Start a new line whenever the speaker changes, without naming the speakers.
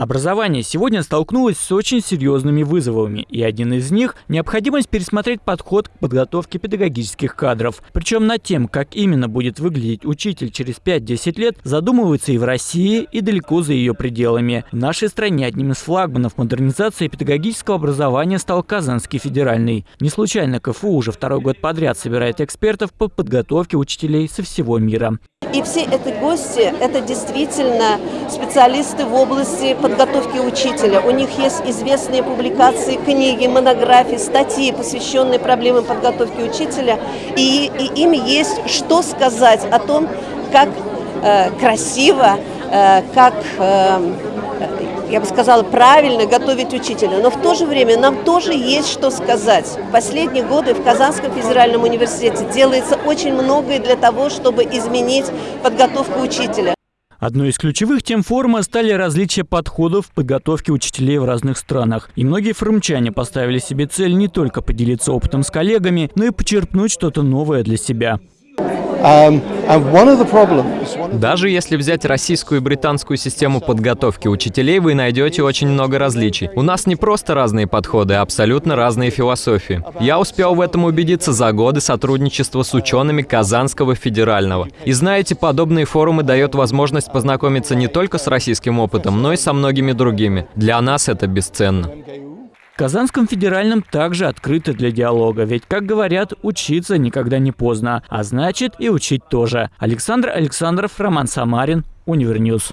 Образование сегодня столкнулось с очень серьезными вызовами, и один из них – необходимость пересмотреть подход к подготовке педагогических кадров. Причем над тем, как именно будет выглядеть учитель через 5-10 лет, задумываются и в России, и далеко за ее пределами. В нашей стране одним из флагманов модернизации педагогического образования стал Казанский федеральный. Не случайно КФУ уже второй год подряд собирает экспертов по подготовке учителей со всего мира.
И все эти гости – это действительно специалисты в области подготовки учителя. У них есть известные публикации, книги, монографии, статьи, посвященные проблемам подготовки учителя. И, и им есть что сказать о том, как э, красиво, э, как э, я бы сказала, правильно готовить учителя. Но в то же время нам тоже есть что сказать. В последние годы в Казанском федеральном университете делается очень многое для того, чтобы изменить подготовку учителя.
Одной из ключевых тем форума стали различия подходов в подготовке учителей в разных странах. И многие форумчане поставили себе цель не только поделиться опытом с коллегами, но и почерпнуть что-то новое для себя.
Um,
Даже если взять российскую и британскую систему подготовки учителей, вы найдете очень много различий. У нас не просто разные подходы, а абсолютно разные философии. Я успел в этом убедиться за годы сотрудничества с учеными Казанского федерального. И знаете, подобные форумы дают возможность познакомиться не только с российским опытом, но и со многими другими. Для нас это бесценно.
Казанском федеральном также открыто для диалога, ведь, как говорят, учиться никогда не поздно, а значит и учить тоже. Александр Александров, Роман Самарин, Univer News.